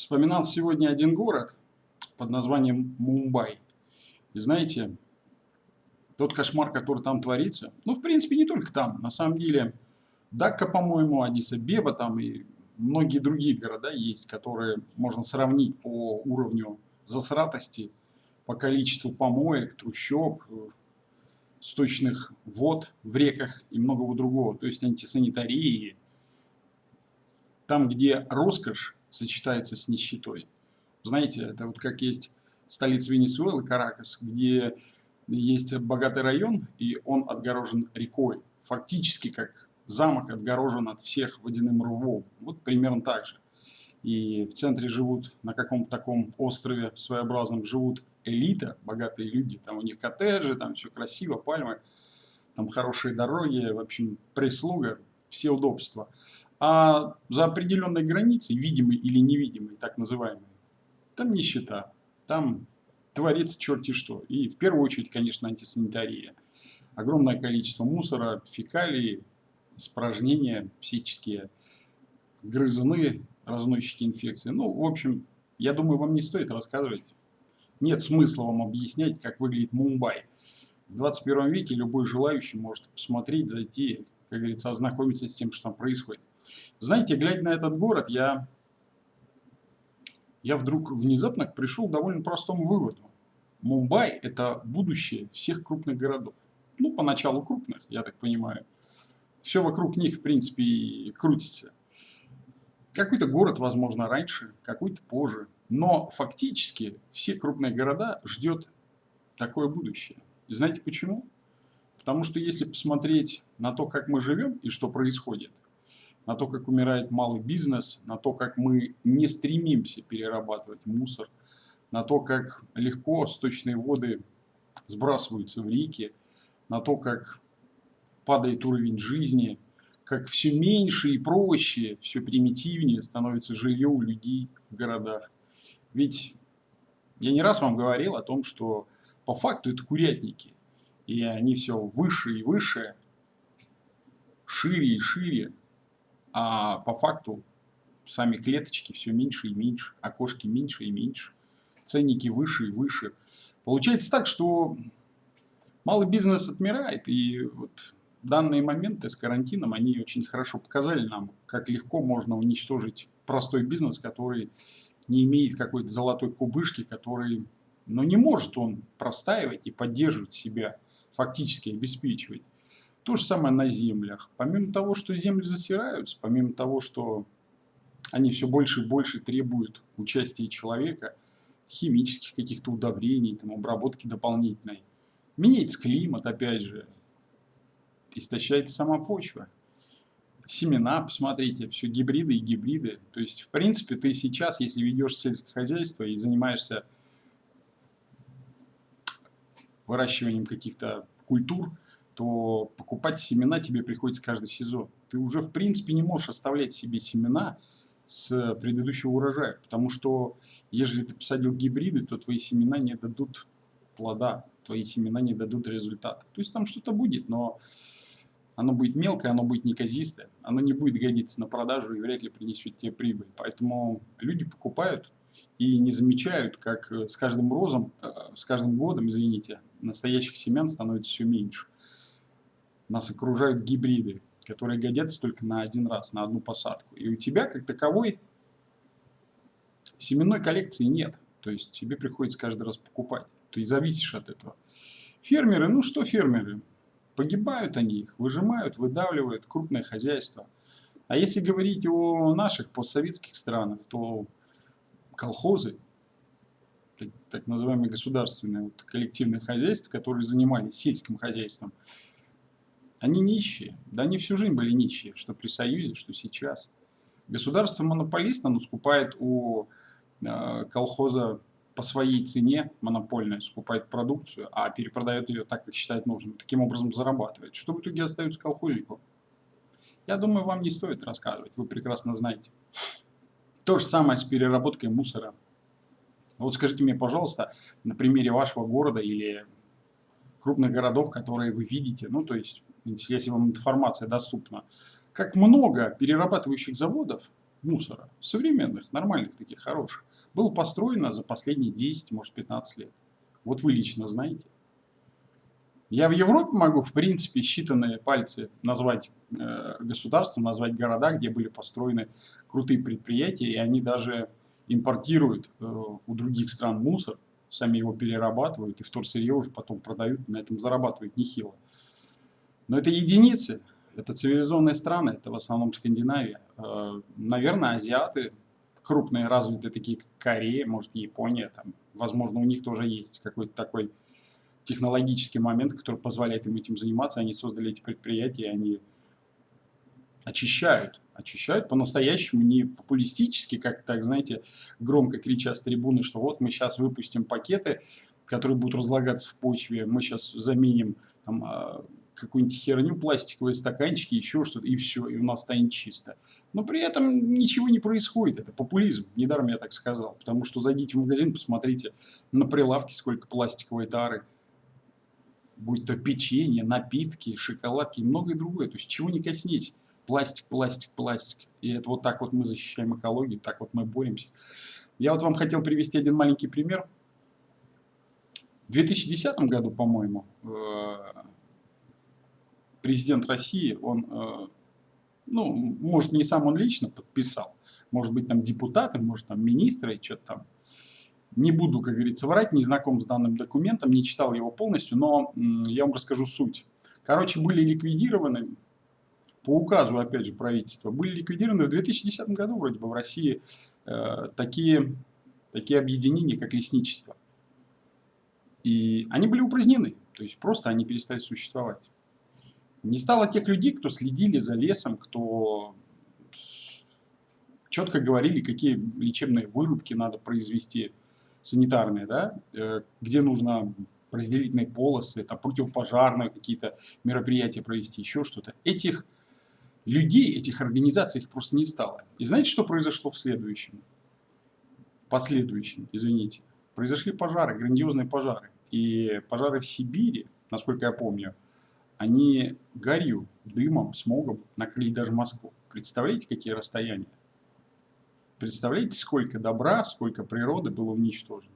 Вспоминал сегодня один город под названием Мумбай. И знаете, тот кошмар, который там творится, ну, в принципе, не только там. На самом деле, Дакка, по-моему, Адиса-Беба там и многие другие города есть, которые можно сравнить по уровню засратости, по количеству помоек, трущоб, сточных вод в реках и многого другого. То есть антисанитарии. Там, где роскошь сочетается с нищетой. Знаете, это вот как есть столица Венесуэлы, Каракас, где есть богатый район, и он отгорожен рекой. Фактически как замок отгорожен от всех водяным рвом. Вот примерно так же. И в центре живут, на каком-то таком острове своеобразном, живут элита, богатые люди. Там у них коттеджи, там все красиво, пальмы, там хорошие дороги, в общем, прислуга, все удобства. А за определенной границей, видимой или невидимой, так называемой, там нищета, там творится черти что. И в первую очередь, конечно, антисанитария. Огромное количество мусора, фекалий, испражнения психические, грызуны, разносчики инфекции. Ну, в общем, я думаю, вам не стоит рассказывать. Нет смысла вам объяснять, как выглядит Мумбай. В 21 веке любой желающий может посмотреть, зайти, как говорится, ознакомиться с тем, что там происходит. Знаете, глядя на этот город, я, я вдруг внезапно пришел к довольно простому выводу. Мумбай – это будущее всех крупных городов. Ну, поначалу крупных, я так понимаю. Все вокруг них, в принципе, крутится. Какой-то город, возможно, раньше, какой-то позже. Но фактически все крупные города ждет такое будущее. И знаете почему? Потому что если посмотреть на то, как мы живем и что происходит – на то, как умирает малый бизнес, на то, как мы не стремимся перерабатывать мусор, на то, как легко сточные воды сбрасываются в реки, на то, как падает уровень жизни, как все меньше и проще, все примитивнее становится жилье у людей в городах. Ведь я не раз вам говорил о том, что по факту это курятники. И они все выше и выше, шире и шире а по факту сами клеточки все меньше и меньше, окошки меньше и меньше, ценники выше и выше. Получается так, что малый бизнес отмирает, и вот данные моменты с карантином, они очень хорошо показали нам, как легко можно уничтожить простой бизнес, который не имеет какой-то золотой кубышки, который, но ну, не может он простаивать и поддерживать себя, фактически обеспечивать. То же самое на землях. Помимо того, что земли засираются, помимо того, что они все больше и больше требуют участия человека, химических каких-то удобрений, там, обработки дополнительной, меняется климат, опять же, истощается сама почва. Семена, посмотрите, все гибриды и гибриды. То есть, в принципе, ты сейчас, если ведешь сельское хозяйство и занимаешься выращиванием каких-то культур, то покупать семена тебе приходится каждый сезон. Ты уже, в принципе, не можешь оставлять себе семена с предыдущего урожая, потому что, если ты посадил гибриды, то твои семена не дадут плода, твои семена не дадут результата. То есть там что-то будет, но оно будет мелкое, оно будет неказистое, оно не будет годиться на продажу и вряд ли принесет тебе прибыль. Поэтому люди покупают и не замечают, как с каждым розом, э, с каждым годом, извините, настоящих семян становится все меньше нас окружают гибриды, которые годятся только на один раз, на одну посадку. И у тебя, как таковой, семенной коллекции нет. То есть тебе приходится каждый раз покупать. Ты зависишь от этого. Фермеры, ну что фермеры? Погибают они их, выжимают, выдавливают крупное хозяйство. А если говорить о наших постсоветских странах, то колхозы, так, называемые государственные вот, коллективные хозяйства, которые занимались сельским хозяйством, они нищие. Да они всю жизнь были нищие, что при Союзе, что сейчас. Государство монополист, оно скупает у э, колхоза по своей цене монопольная, скупает продукцию, а перепродает ее так, как считает нужным. Таким образом зарабатывает. Что в итоге остается колхознику? Я думаю, вам не стоит рассказывать, вы прекрасно знаете. То же самое с переработкой мусора. Вот скажите мне, пожалуйста, на примере вашего города или крупных городов, которые вы видите, ну то есть если вам информация доступна, как много перерабатывающих заводов мусора, современных, нормальных, таких хороших, было построено за последние 10, может 15 лет. Вот вы лично знаете. Я в Европе могу, в принципе, считанные пальцы назвать э, государства, назвать города, где были построены крутые предприятия, и они даже импортируют э, у других стран мусор, сами его перерабатывают и вторсырье уже потом продают, на этом зарабатывают нехило. Но это единицы, это цивилизованные страны, это в основном Скандинавия. Э, наверное, азиаты, крупные развитые, такие как Корея, может Япония, там, возможно, у них тоже есть какой-то такой технологический момент, который позволяет им этим заниматься. Они создали эти предприятия, они очищают. Очищают по-настоящему, не популистически, как так, знаете, громко крича с трибуны, что вот мы сейчас выпустим пакеты, которые будут разлагаться в почве, мы сейчас заменим там, а, какую-нибудь херню, пластиковые стаканчики, еще что-то, и все, и у нас станет чисто. Но при этом ничего не происходит, это популизм, недаром я так сказал, потому что зайдите в магазин, посмотрите на прилавке, сколько пластиковой тары, будь то печенье, напитки, шоколадки и многое другое. То есть чего не коснись. Пластик, пластик, пластик. И это вот так вот мы защищаем экологию, так вот мы боремся. Я вот вам хотел привести один маленький пример. В 2010 году, по-моему, э, президент России, он, э, ну, может, не сам он лично подписал, может быть, там депутаты, может, там министры, что-то там не буду, как говорится, врать, не знаком с данным документом, не читал его полностью, но я вам расскажу суть. Короче, были ликвидированы, по указу, опять же, правительства, были ликвидированы в 2010 году вроде бы в России э, такие, такие объединения, как лесничество. И они были упразднены, то есть просто они перестали существовать. Не стало тех людей, кто следили за лесом, кто четко говорили, какие лечебные вырубки надо произвести, санитарные, да, э, где нужно разделительные полосы, там, противопожарные какие-то мероприятия провести, еще что-то. Этих людей, этих организаций их просто не стало. И знаете, что произошло в следующем? В последующем, извините. Произошли пожары, грандиозные пожары. И пожары в Сибири, насколько я помню, они гарью, дымом, смогом накрыли даже Москву. Представляете, какие расстояния? Представляете, сколько добра, сколько природы было уничтожено.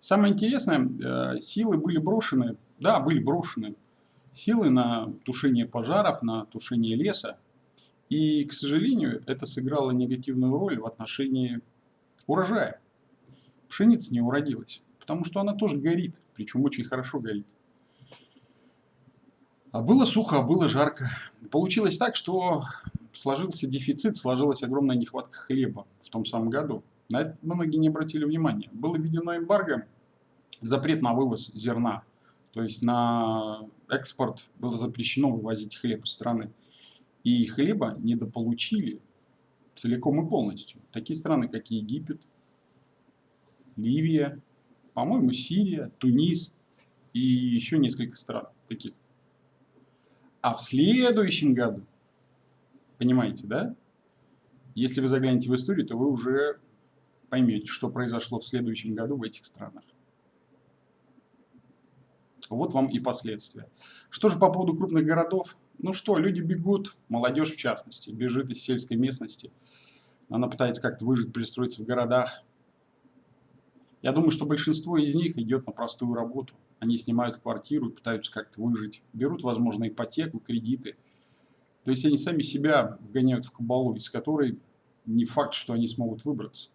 Самое интересное, э, силы были брошены, да, были брошены силы на тушение пожаров, на тушение леса. И, к сожалению, это сыграло негативную роль в отношении урожая. Пшеница не уродилась, потому что она тоже горит, причем очень хорошо горит. А было сухо, а было жарко. Получилось так, что сложился дефицит, сложилась огромная нехватка хлеба в том самом году. На это многие не обратили внимания. Было введено эмбарго, запрет на вывоз зерна. То есть на экспорт было запрещено вывозить хлеб из страны. И хлеба недополучили целиком и полностью. Такие страны, как Египет, Ливия, по-моему, Сирия, Тунис и еще несколько стран таких. А в следующем году Понимаете, да? Если вы заглянете в историю, то вы уже поймете, что произошло в следующем году в этих странах. Вот вам и последствия. Что же по поводу крупных городов? Ну что, люди бегут, молодежь в частности, бежит из сельской местности. Она пытается как-то выжить, пристроиться в городах. Я думаю, что большинство из них идет на простую работу. Они снимают квартиру пытаются как-то выжить. Берут, возможно, ипотеку, кредиты – то есть они сами себя вгоняют в кабалу, из которой не факт, что они смогут выбраться.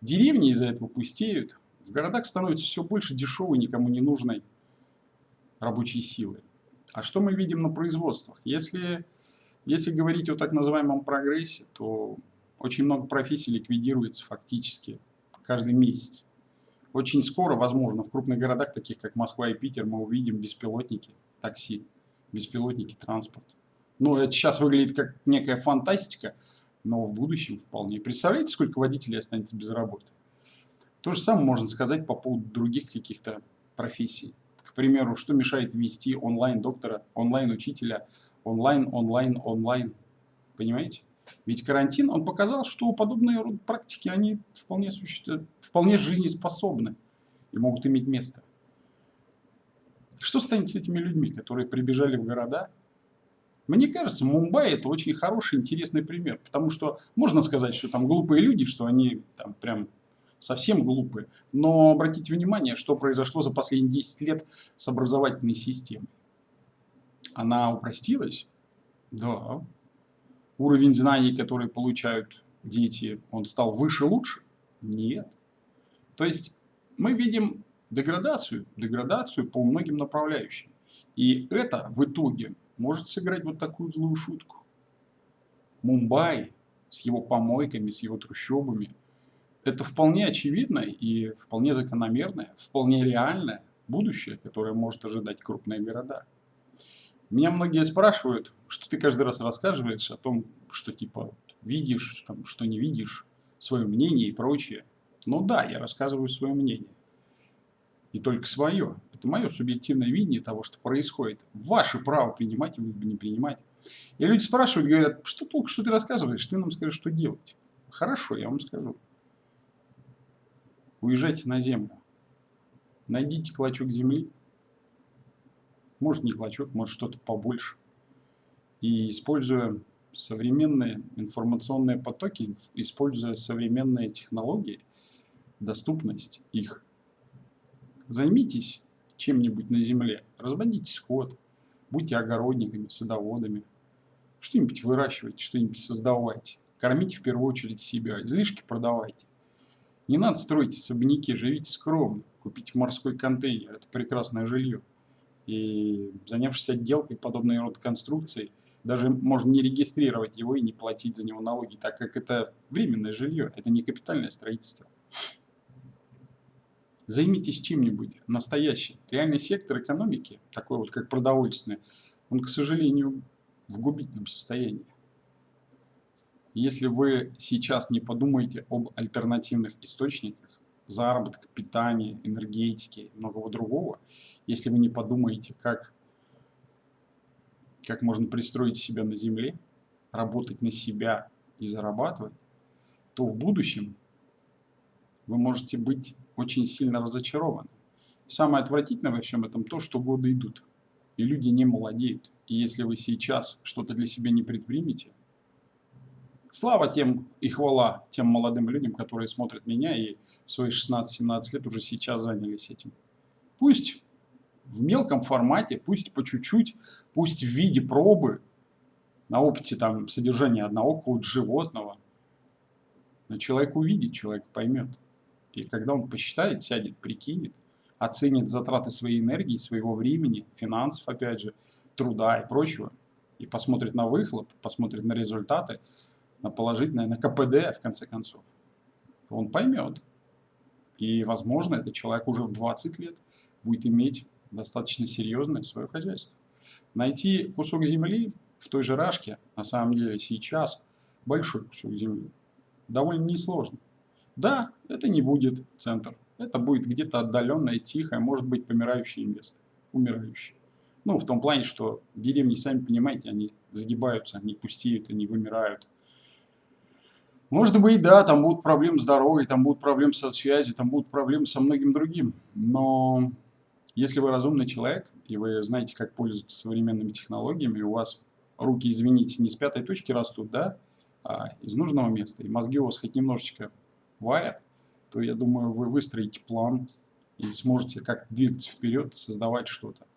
Деревни из-за этого пустеют. В городах становится все больше дешевой, никому не нужной рабочей силы. А что мы видим на производствах? Если, если говорить о так называемом прогрессе, то очень много профессий ликвидируется фактически каждый месяц. Очень скоро, возможно, в крупных городах, таких как Москва и Питер, мы увидим беспилотники, такси, беспилотники, транспорт. Ну, это сейчас выглядит как некая фантастика, но в будущем вполне. Представляете, сколько водителей останется без работы? То же самое можно сказать по поводу других каких-то профессий. К примеру, что мешает ввести онлайн-доктора, онлайн-учителя, онлайн, онлайн, онлайн. Понимаете? Ведь карантин, он показал, что подобные практики, они вполне, существуют, вполне жизнеспособны и могут иметь место. Что станет с этими людьми, которые прибежали в города, Мне кажется, Мумбай это очень хороший, интересный пример, потому что можно сказать, что там глупые люди, что они там прям совсем глупые, но обратите внимание, что произошло за последние 10 лет с образовательной системой. Она упростилась? Да. Уровень знаний, которые получают дети, он стал выше, лучше? Нет. То есть мы видим деградацию, деградацию по многим направляющим. И это в итоге может сыграть вот такую злую шутку. Мумбай с его помойками, с его трущобами, это вполне очевидное и вполне закономерное, вполне реальное будущее, которое может ожидать крупные города. Меня многие спрашивают, что ты каждый раз рассказываешь о том, что типа видишь, там, что не видишь, свое мнение и прочее. Ну да, я рассказываю свое мнение. И только свое. Это мое субъективное видение того, что происходит. Ваше право принимать или не принимать. И люди спрашивают, говорят, что толк, что ты рассказываешь, ты нам скажешь, что делать. Хорошо, я вам скажу. Уезжайте на землю. Найдите клочок земли. Может не клочок, может что-то побольше. И используя современные информационные потоки, используя современные технологии, доступность их, займитесь чем-нибудь на земле. Разводите скот, будьте огородниками, садоводами. Что-нибудь выращивайте, что-нибудь создавайте. Кормите в первую очередь себя, излишки продавайте. Не надо строить особняки, живите скромно. Купите морской контейнер, это прекрасное жилье. И занявшись отделкой подобной род конструкций, даже можно не регистрировать его и не платить за него налоги, так как это временное жилье, это не капитальное строительство. Займитесь чем-нибудь настоящим. Реальный сектор экономики, такой вот как продовольственный, он, к сожалению, в губительном состоянии. Если вы сейчас не подумаете об альтернативных источниках, заработка, питания, энергетики и многого другого, если вы не подумаете, как, как можно пристроить себя на земле, работать на себя и зарабатывать, то в будущем вы можете быть очень сильно разочарованы. Самое отвратительное во всем этом то, что годы идут, и люди не молодеют. И если вы сейчас что-то для себя не предпримете, слава тем и хвала тем молодым людям, которые смотрят меня и в свои 16-17 лет уже сейчас занялись этим. Пусть в мелком формате, пусть по чуть-чуть, пусть в виде пробы, на опыте там содержания одного какого-то животного, но человек увидит, человек поймет. И когда он посчитает, сядет, прикинет, оценит затраты своей энергии, своего времени, финансов, опять же, труда и прочего, и посмотрит на выхлоп, посмотрит на результаты, на положительное, на КПД, в конце концов, то он поймет. И, возможно, этот человек уже в 20 лет будет иметь достаточно серьезное свое хозяйство. Найти кусок земли в той же Рашке, на самом деле, сейчас большой кусок земли, довольно несложно. Да, это не будет центр. Это будет где-то отдаленное, тихое, может быть, помирающее место. Умирающее. Ну, в том плане, что деревни, сами понимаете, они загибаются, они пустеют, они вымирают. Может быть, да, там будут проблемы с дорогой, там будут проблемы со связью, там будут проблемы со многим другим. Но если вы разумный человек, и вы знаете, как пользоваться современными технологиями, у вас руки, извините, не с пятой точки растут, да, а из нужного места, и мозги у вас хоть немножечко варят, то я думаю, вы выстроите план и сможете как двигаться вперед, создавать что-то.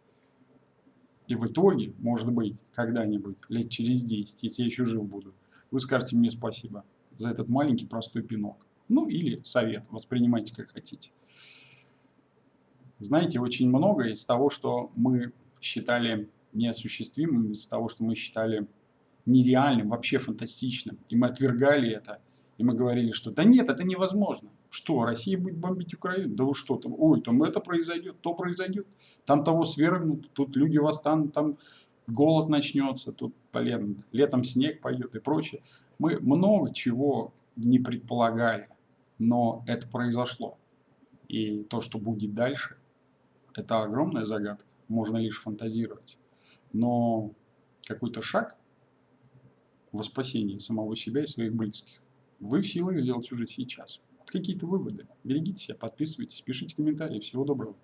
И в итоге, может быть, когда-нибудь, лет через 10, если я еще жив буду, вы скажете мне спасибо за этот маленький простой пинок. Ну или совет, воспринимайте как хотите. Знаете, очень многое из того, что мы считали неосуществимым, из того, что мы считали нереальным, вообще фантастичным, и мы отвергали это, и мы говорили, что да нет, это невозможно. Что, Россия будет бомбить Украину? Да вы что там? Ой, там это произойдет, то произойдет. Там того свергнут, тут люди восстанут, там голод начнется, тут, блин, летом снег пойдет и прочее. Мы много чего не предполагали, но это произошло. И то, что будет дальше, это огромная загадка, можно лишь фантазировать. Но какой-то шаг во спасение самого себя и своих близких вы в силах сделать уже сейчас. Какие-то выводы. Берегите себя, подписывайтесь, пишите комментарии. Всего доброго.